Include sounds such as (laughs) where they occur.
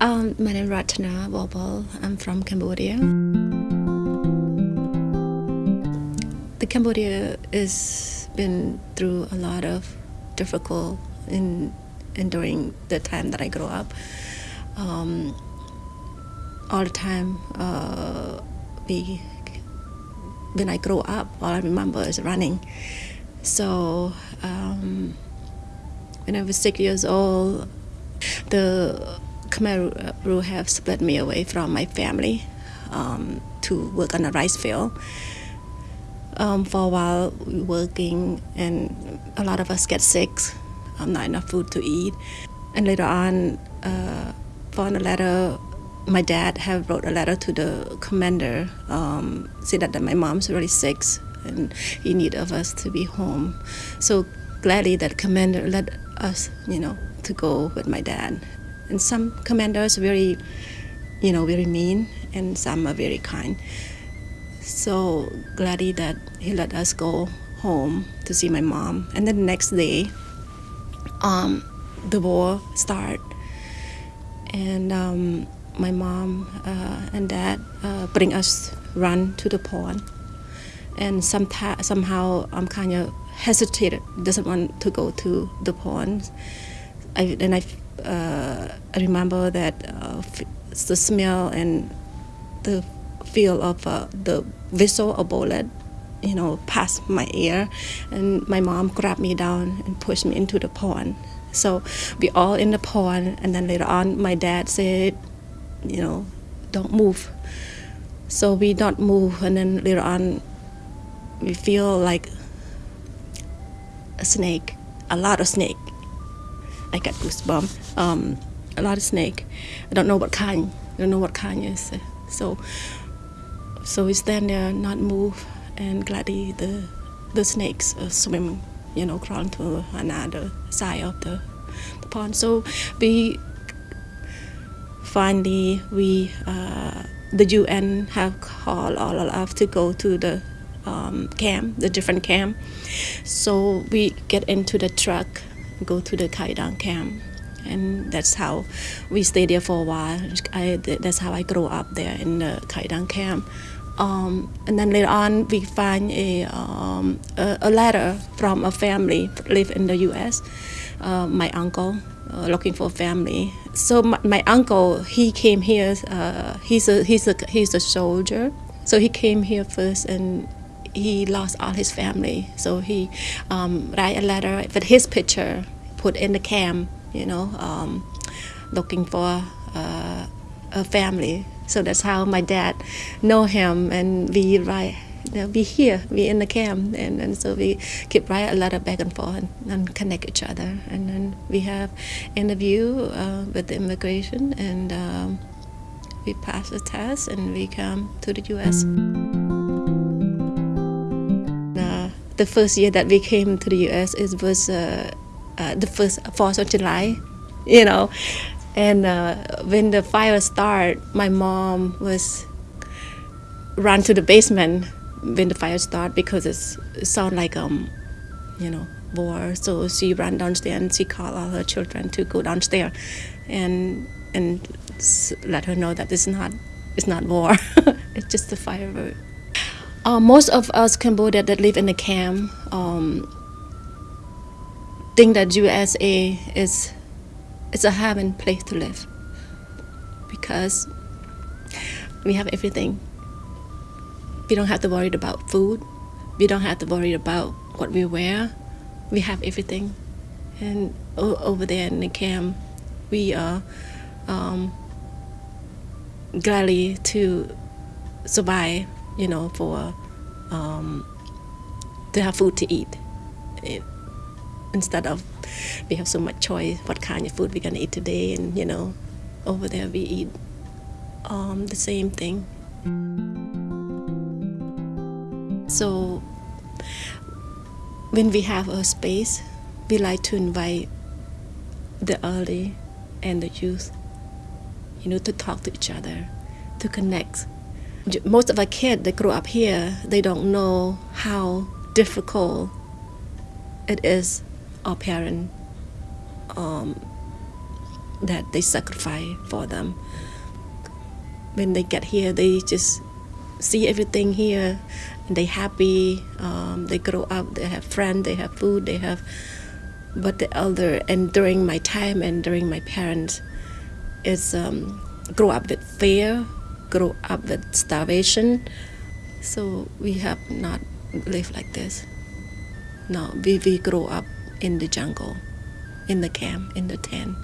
Um, my name is Ratana Wobble. I'm from Cambodia. The Cambodia has been through a lot of difficult in, in during the time that I grew up. Um, all the time, uh, we when I grow up, all I remember is running. So um, when I was six years old, the Khmer Rouge have split me away from my family um, to work on a rice field. Um, for a while, we working, and a lot of us get sick. Um, not enough food to eat, and later on, uh, found a letter. My dad have wrote a letter to the commander, um, saying that, that my mom's really sick and in need of us to be home. So gladly that commander let us, you know, to go with my dad. And some commanders very, you know, very mean, and some are very kind. So gladly that he let us go home to see my mom. And then the next day, um, the war start, and um, my mom uh, and dad uh, bring us run to the pond. And sometimes somehow I'm kind of hesitated, doesn't want to go to the pond. I, and I, uh, I remember that uh, the smell and the feel of uh, the whistle of bullet, you know, past my ear, and my mom grabbed me down and pushed me into the pond. So we all in the pond, and then later on, my dad said, you know, don't move. So we don't move, and then later on, we feel like a snake, a lot of snake. I got goosebumps. Um, a lot of snake. I don't know what kind. I don't know what kind is. So, so we stand there, not move, and gladly the the snakes swim, you know, crawl to another side of the, the pond. So we finally we uh, the UN have called all of us to go to the um, camp, the different camp. So we get into the truck, go to the Khao-I-Dang camp, and that's how we stay there for a while. I, that's how I grew up there in the Khao-I-Dang camp. Um, and then later on, we find a, um, a, a, letter from a family live in the U.S. Uh, my uncle uh, looking for family. So my, my uncle, he came here. Uh, he's a he's a he's a soldier. So he came here first and he lost all his family. So he um, write a letter with his picture, put in the camp, you know, um, looking for uh, a family. So that's how my dad know him, and we write. You we here, we in the camp, and, and so we keep write a letter back and forth and, and connect each other. And then we have interview uh, with the immigration, and um, we pass the test, and we come to the U.S the first year that we came to the U.S. it was uh, uh, the first 4th of July, (laughs) you know, and uh, when the fire started, my mom was run to the basement when the fire started because it sounded like um, you know, war. So she ran downstairs and she called all her children to go downstairs, and and let her know that it's not it's not war, (laughs) it's just a firework. Uh, most of us Cambodia that live in the camp um, think that USA is is a heaven place to live because we have everything. We don't have to worry about food. We don't have to worry about what we wear. We have everything, and over there in the camp, we are um, gladly to survive you know, for um, to have food to eat. It, instead of we have so much choice what kind of food we're gonna eat today, and you know, over there we eat um, the same thing. So when we have a space, we like to invite the early and the youth, you know, to talk to each other, to connect most of our kids that grew up here, they don't know how difficult it is our parent um, that they sacrifice for them. When they get here, they just see everything here, and they happy. Um, they grow up, they have friends, they have food, they have. But the elder, and during my time and during my parents, is um, grow up with fear, grow up with starvation. So we have not lived like this. No, we, we grow up in the jungle, in the camp, in the tent.